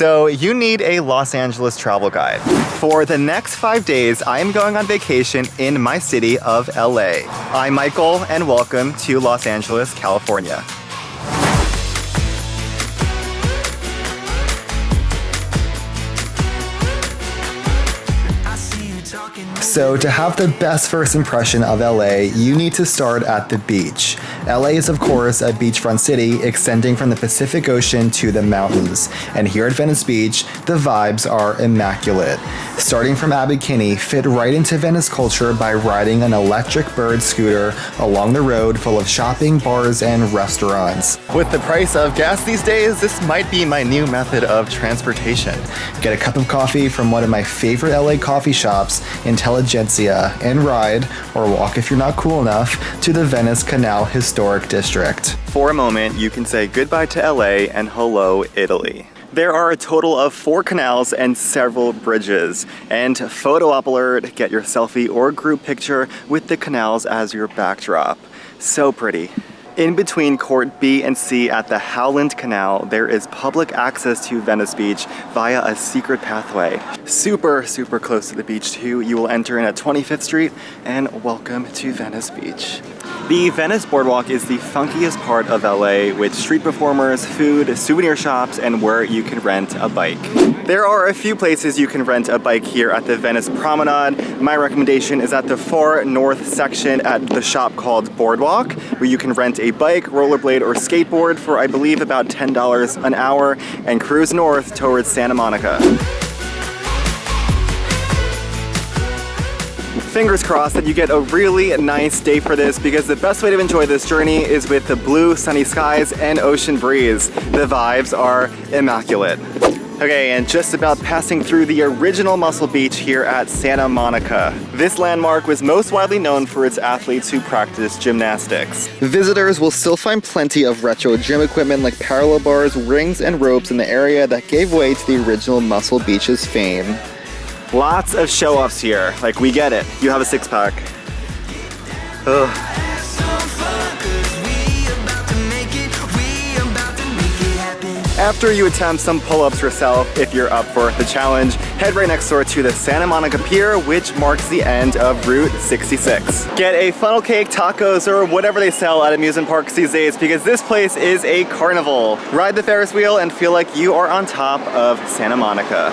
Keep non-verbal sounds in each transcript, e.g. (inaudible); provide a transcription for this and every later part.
So you need a Los Angeles travel guide. For the next five days, I am going on vacation in my city of LA. I'm Michael and welcome to Los Angeles, California. So to have the best first impression of LA, you need to start at the beach. LA is of course a beachfront city extending from the Pacific Ocean to the mountains. And here at Venice Beach, the vibes are immaculate. Starting from Abbot Kinney, fit right into Venice culture by riding an electric bird scooter along the road full of shopping, bars, and restaurants. With the price of gas these days, this might be my new method of transportation. Get a cup of coffee from one of my favorite LA coffee shops, Intelligentsia, and ride, or walk if you're not cool enough, to the Venice Canal Historic District. For a moment, you can say goodbye to LA and hello, Italy. There are a total of four canals and several bridges. And photo alert, get your selfie or group picture with the canals as your backdrop. So pretty. In between Court B and C at the Howland Canal, there is public access to Venice Beach via a secret pathway. Super, super close to the beach too. You will enter in at 25th Street and welcome to Venice Beach. The Venice Boardwalk is the funkiest part of LA with street performers, food, souvenir shops, and where you can rent a bike. There are a few places you can rent a bike here at the Venice Promenade. My recommendation is at the far north section at the shop called Boardwalk, where you can rent a bike, rollerblade, or skateboard for I believe about $10 an hour and cruise north towards Santa Monica. Fingers crossed that you get a really nice day for this because the best way to enjoy this journey is with the blue sunny skies and ocean breeze. The vibes are immaculate. Okay, and just about passing through the original Muscle Beach here at Santa Monica. This landmark was most widely known for its athletes who practice gymnastics. Visitors will still find plenty of retro gym equipment like parallel bars, rings, and ropes in the area that gave way to the original Muscle Beach's fame. Lots of show-offs here. Like, we get it. You have a six-pack. After you attempt some pull-ups yourself, if you're up for the challenge, head right next door to the Santa Monica Pier, which marks the end of Route 66. Get a funnel cake, tacos, or whatever they sell at amusement parks these days because this place is a carnival. Ride the Ferris wheel and feel like you are on top of Santa Monica.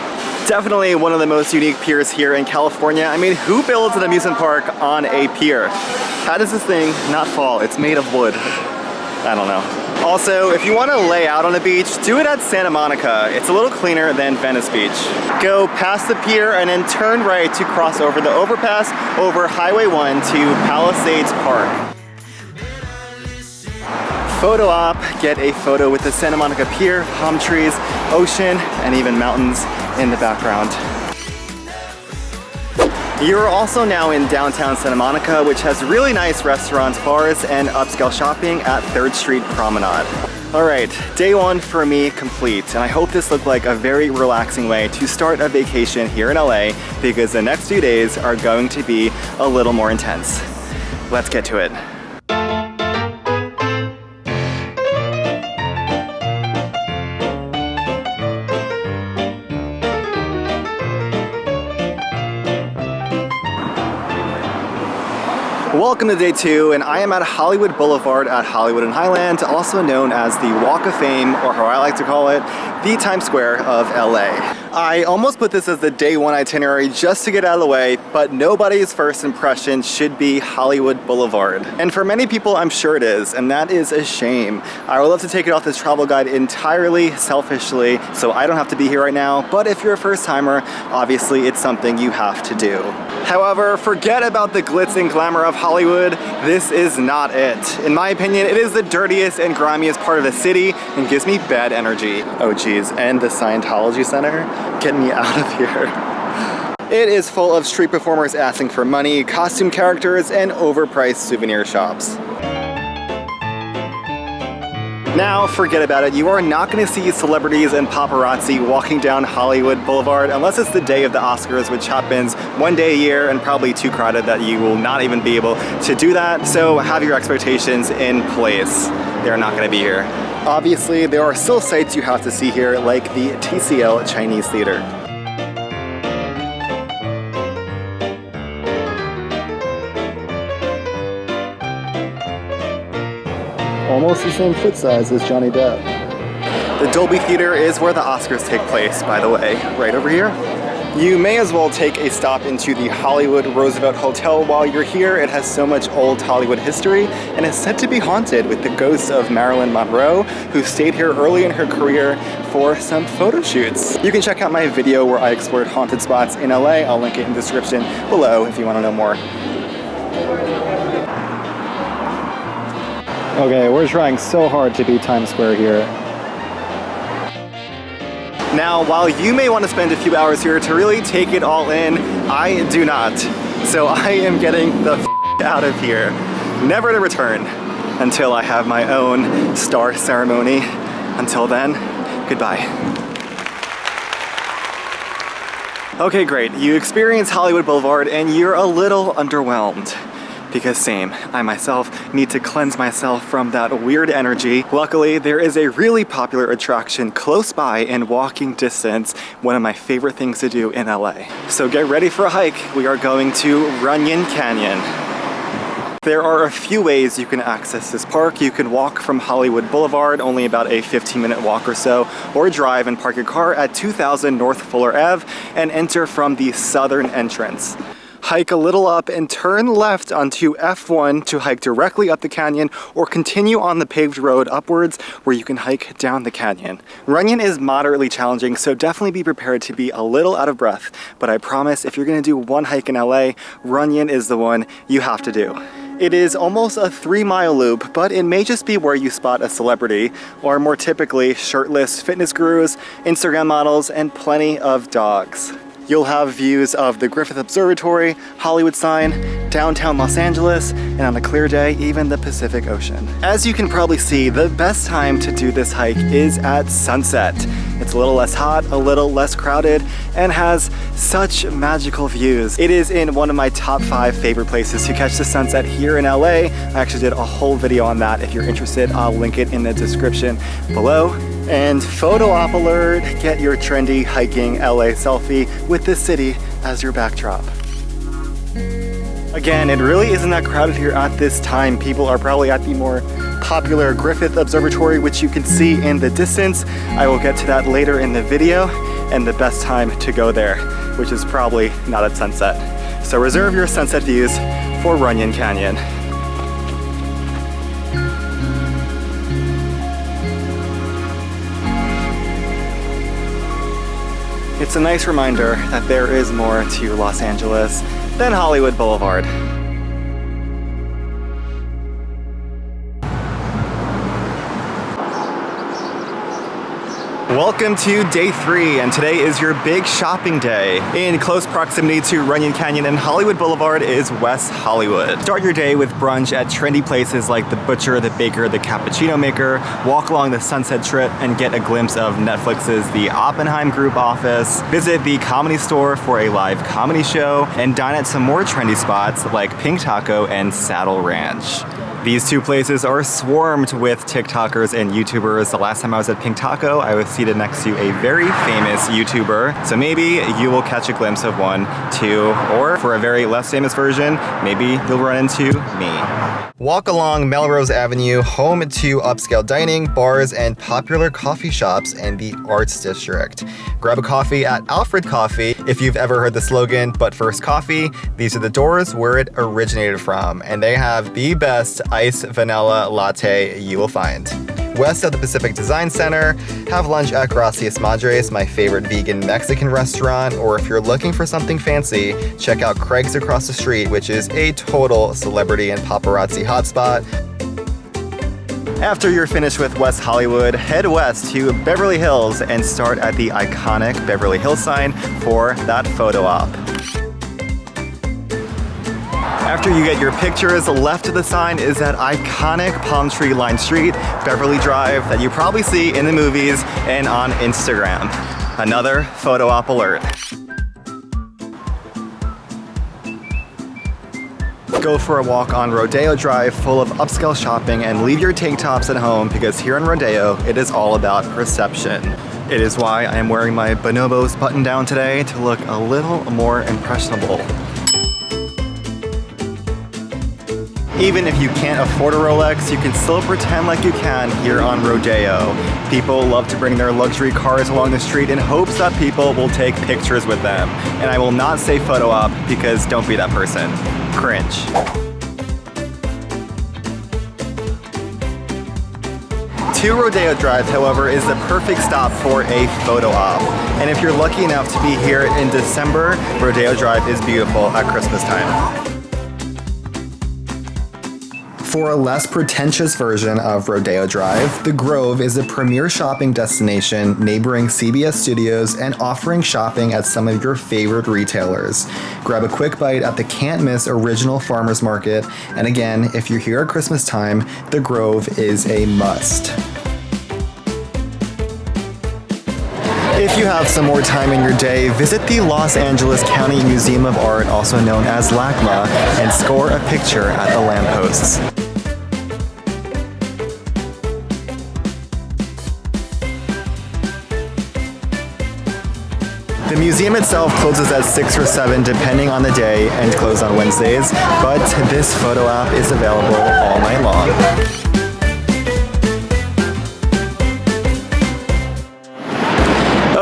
Definitely one of the most unique piers here in California. I mean, who builds an amusement park on a pier? How does this thing not fall? It's made of wood. I don't know. Also, if you want to lay out on the beach, do it at Santa Monica. It's a little cleaner than Venice Beach. Go past the pier and then turn right to cross over the overpass over Highway 1 to Palisades Park. Photo op, get a photo with the Santa Monica Pier, palm trees, ocean, and even mountains in the background. You're also now in downtown Santa Monica, which has really nice restaurants, bars, and upscale shopping at 3rd Street Promenade. All right, day one for me complete, and I hope this looked like a very relaxing way to start a vacation here in LA because the next few days are going to be a little more intense. Let's get to it. Welcome to day two, and I am at Hollywood Boulevard at Hollywood and Highland, also known as the Walk of Fame, or how I like to call it, the Times Square of LA. I almost put this as the day one itinerary just to get out of the way, but nobody's first impression should be Hollywood Boulevard. And for many people, I'm sure it is, and that is a shame. I would love to take it off this travel guide entirely selfishly, so I don't have to be here right now, but if you're a first timer, obviously it's something you have to do. However, forget about the glitz and glamour of Hollywood, this is not it. In my opinion, it is the dirtiest and grimiest part of the city and gives me bad energy. Oh geez, and the Scientology Center? Get me out of here. It is full of street performers asking for money, costume characters, and overpriced souvenir shops. Now, forget about it. You are not going to see celebrities and paparazzi walking down Hollywood Boulevard unless it's the day of the Oscars, which happens one day a year and probably too crowded that you will not even be able to do that. So have your expectations in place. They're not going to be here. Obviously, there are still sights you have to see here, like the TCL Chinese Theater. Almost the same foot size as Johnny Depp. The Dolby Theater is where the Oscars take place, by the way, right over here. You may as well take a stop into the Hollywood Roosevelt Hotel while you're here. It has so much old Hollywood history and is said to be haunted with the ghost of Marilyn Monroe, who stayed here early in her career for some photo shoots. You can check out my video where I explored haunted spots in LA. I'll link it in the description below if you want to know more. Okay, we're trying so hard to be Times Square here. Now, while you may want to spend a few hours here to really take it all in, I do not. So (laughs) I am getting the out of here, never to return until I have my own star ceremony. Until then, goodbye. Okay, great. You experience Hollywood Boulevard and you're a little underwhelmed because same, I myself need to cleanse myself from that weird energy. Luckily, there is a really popular attraction close by in walking distance, one of my favorite things to do in LA. So get ready for a hike. We are going to Runyon Canyon. There are a few ways you can access this park. You can walk from Hollywood Boulevard, only about a 15 minute walk or so, or drive and park your car at 2000 North Fuller Ave and enter from the southern entrance hike a little up and turn left onto F1 to hike directly up the canyon or continue on the paved road upwards where you can hike down the canyon. Runyon is moderately challenging, so definitely be prepared to be a little out of breath, but I promise if you're gonna do one hike in LA, Runyon is the one you have to do. It is almost a three mile loop, but it may just be where you spot a celebrity, or more typically, shirtless fitness gurus, Instagram models, and plenty of dogs. You'll have views of the Griffith Observatory, Hollywood sign, downtown Los Angeles, and on a clear day, even the Pacific Ocean. As you can probably see, the best time to do this hike is at sunset. It's a little less hot, a little less crowded, and has such magical views. It is in one of my top five favorite places to catch the sunset here in LA. I actually did a whole video on that. If you're interested, I'll link it in the description below. And photo op alert, get your trendy hiking LA selfie with this city as your backdrop. Again, it really isn't that crowded here at this time. People are probably at the more popular Griffith Observatory, which you can see in the distance. I will get to that later in the video and the best time to go there, which is probably not at sunset. So reserve your sunset views for Runyon Canyon. It's a nice reminder that there is more to Los Angeles than Hollywood Boulevard. Welcome to day three, and today is your big shopping day. In close proximity to Runyon Canyon and Hollywood Boulevard is West Hollywood. Start your day with brunch at trendy places like The Butcher, The Baker, The Cappuccino Maker, walk along the Sunset Strip and get a glimpse of Netflix's The Oppenheim Group office, visit the Comedy Store for a live comedy show, and dine at some more trendy spots like Pink Taco and Saddle Ranch. These two places are swarmed with TikTokers and YouTubers. The last time I was at Pink Taco, I was seated next to a very famous YouTuber. So maybe you will catch a glimpse of one two, or for a very less famous version, maybe you'll run into me. Walk along Melrose Avenue, home to upscale dining, bars, and popular coffee shops in the Arts District. Grab a coffee at Alfred Coffee if you've ever heard the slogan, but first coffee, these are the doors where it originated from, and they have the best iced vanilla latte you will find. West of the Pacific Design Center, have lunch at Gracias Madres, my favorite vegan Mexican restaurant, or if you're looking for something fancy, check out Craig's across the street, which is a total celebrity and paparazzi hotspot. After you're finished with West Hollywood, head west to Beverly Hills and start at the iconic Beverly Hills sign for that photo op. After you get your pictures, left of the sign is that iconic palm tree lined street, Beverly Drive, that you probably see in the movies and on Instagram. Another photo op alert. Go for a walk on Rodeo Drive full of upscale shopping and leave your tank tops at home because here in Rodeo, it is all about perception. It is why I am wearing my Bonobos button down today to look a little more impressionable. Even if you can't afford a Rolex, you can still pretend like you can here on Rodeo. People love to bring their luxury cars along the street in hopes that people will take pictures with them. And I will not say photo op because don't be that person. Cringe. Two Rodeo Drive, however, is the perfect stop for a photo op. And if you're lucky enough to be here in December, Rodeo Drive is beautiful at Christmas time. For a less pretentious version of Rodeo Drive, The Grove is a premier shopping destination neighboring CBS Studios and offering shopping at some of your favorite retailers. Grab a quick bite at the can't miss original farmers market, and again, if you're here at Christmas time, The Grove is a must. If you have some more time in your day, visit the Los Angeles County Museum of Art, also known as LACMA, and score a picture at the lampposts. Museum itself closes at 6 or 7 depending on the day and closed on Wednesdays, but this photo app is available all night long.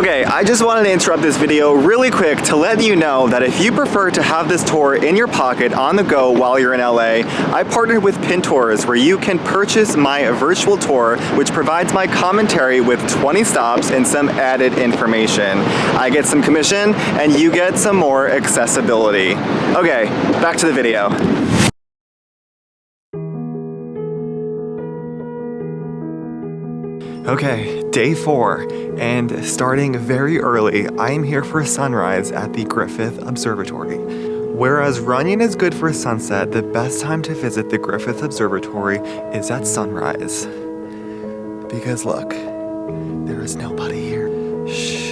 Okay, I just wanted to interrupt this video really quick to let you know that if you prefer to have this tour in your pocket on the go while you're in LA, I partnered with Pintours where you can purchase my virtual tour which provides my commentary with 20 stops and some added information. I get some commission and you get some more accessibility. Okay, back to the video. Okay, day four, and starting very early, I am here for sunrise at the Griffith Observatory. Whereas Runyon is good for a sunset, the best time to visit the Griffith Observatory is at sunrise. Because look, there is nobody here. Shh.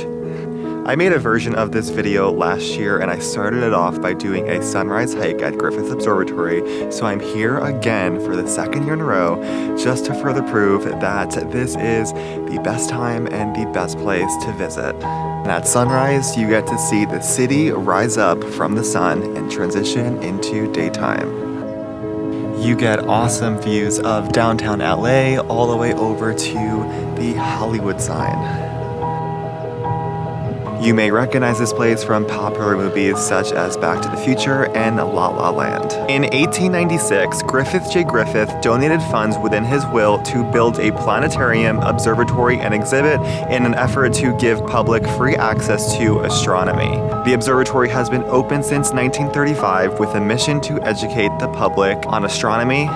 I made a version of this video last year and I started it off by doing a sunrise hike at Griffith Observatory, so I'm here again for the second year in a row just to further prove that this is the best time and the best place to visit. And at sunrise, you get to see the city rise up from the sun and transition into daytime. You get awesome views of downtown LA all the way over to the Hollywood sign. You may recognize this place from popular movies such as Back to the Future and La La Land. In 1896, Griffith J. Griffith donated funds within his will to build a planetarium, observatory, and exhibit in an effort to give public free access to astronomy. The observatory has been open since 1935 with a mission to educate the public on astronomy,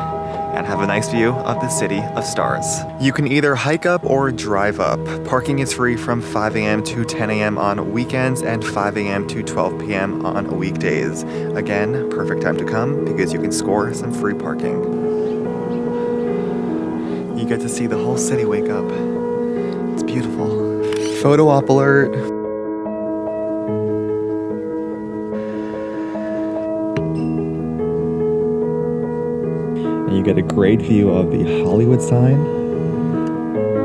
and have a nice view of the city of stars. You can either hike up or drive up. Parking is free from 5 a.m. to 10 a.m. on weekends and 5 a.m. to 12 p.m. on weekdays. Again, perfect time to come because you can score some free parking. You get to see the whole city wake up. It's beautiful. Photo op alert. Get a great view of the Hollywood sign,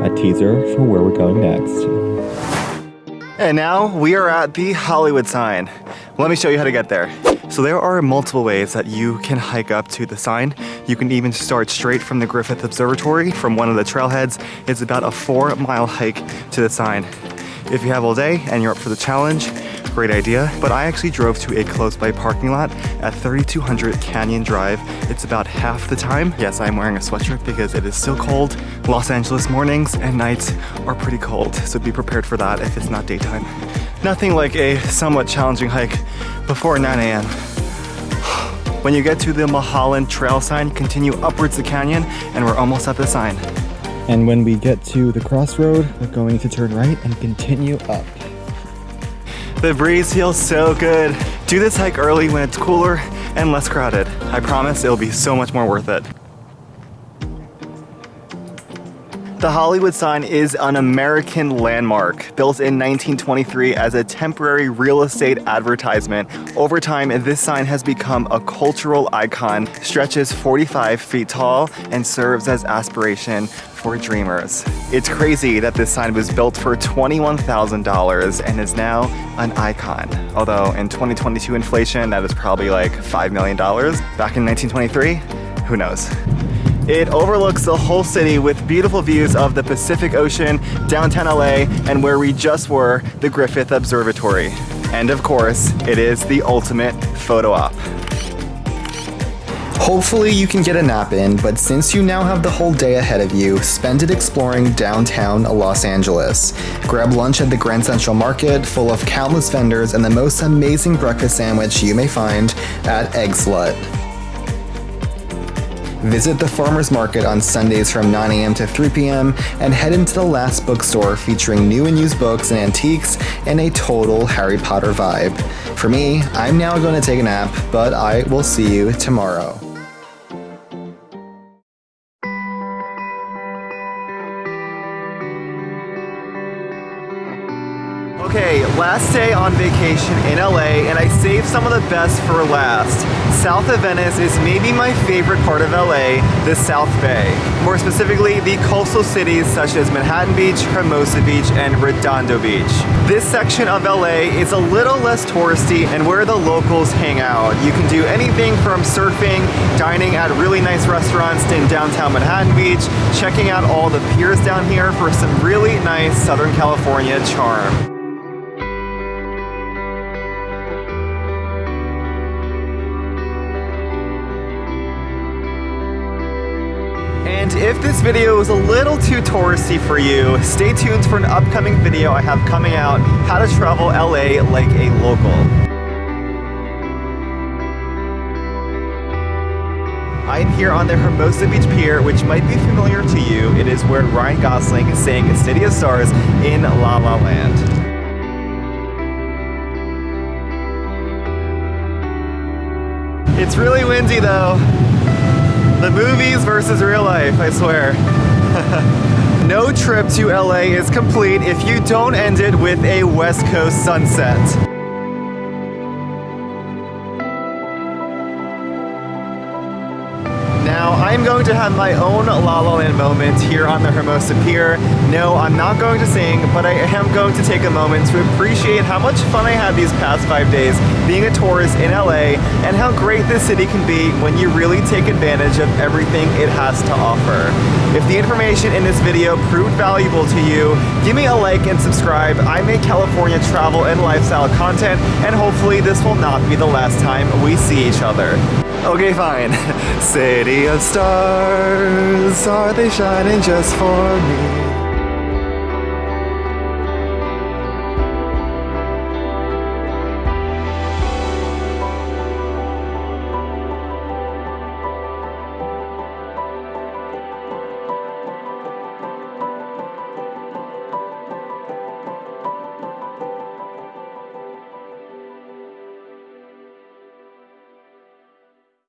a teaser for where we're going next. And now we are at the Hollywood sign. Let me show you how to get there. So there are multiple ways that you can hike up to the sign. You can even start straight from the Griffith Observatory from one of the trailheads. It's about a four mile hike to the sign. If you have all day and you're up for the challenge, great idea, but I actually drove to a close by parking lot at 3200 Canyon Drive. It's about half the time. Yes, I'm wearing a sweatshirt because it is still cold. Los Angeles mornings and nights are pretty cold, so be prepared for that if it's not daytime. Nothing like a somewhat challenging hike before 9 a.m. When you get to the Mulholland Trail sign, continue upwards the canyon and we're almost at the sign. And when we get to the crossroad, we're going to turn right and continue up. The breeze feels so good. Do this hike early when it's cooler and less crowded. I promise it'll be so much more worth it. The Hollywood sign is an American landmark, built in 1923 as a temporary real estate advertisement. Over time, this sign has become a cultural icon, stretches 45 feet tall, and serves as aspiration for dreamers. It's crazy that this sign was built for $21,000 and is now an icon. Although in 2022 inflation, that is probably like $5 million. Back in 1923, who knows? It overlooks the whole city with beautiful views of the Pacific Ocean, downtown LA, and where we just were, the Griffith Observatory. And of course, it is the ultimate photo op. Hopefully you can get a nap in, but since you now have the whole day ahead of you, spend it exploring downtown Los Angeles. Grab lunch at the Grand Central Market, full of countless vendors and the most amazing breakfast sandwich you may find at Eggslut. Visit the farmer's market on Sundays from 9 a.m. to 3 p.m. and head into the last bookstore featuring new and used books and antiques and a total Harry Potter vibe. For me, I'm now going to take a nap, but I will see you tomorrow. Last day on vacation in LA, and I saved some of the best for last. South of Venice is maybe my favorite part of LA, the South Bay. More specifically, the coastal cities such as Manhattan Beach, Hermosa Beach, and Redondo Beach. This section of LA is a little less touristy and where the locals hang out. You can do anything from surfing, dining at really nice restaurants in downtown Manhattan Beach, checking out all the piers down here for some really nice Southern California charm. And if this video is a little too touristy for you, stay tuned for an upcoming video I have coming out, how to travel LA like a local. I'm here on the Hermosa Beach Pier, which might be familiar to you. It is where Ryan Gosling sang City of Stars in La La Land. It's really windy though. The movies versus real life, I swear. (laughs) no trip to LA is complete if you don't end it with a West Coast sunset. I'm going to have my own La La Land moment here on the Hermosa Pier. No, I'm not going to sing, but I am going to take a moment to appreciate how much fun I had these past five days being a tourist in LA and how great this city can be when you really take advantage of everything it has to offer. If the information in this video proved valuable to you, give me a like and subscribe. I make California travel and lifestyle content, and hopefully this will not be the last time we see each other. Okay, fine. (laughs) City of stars, are they shining just for me?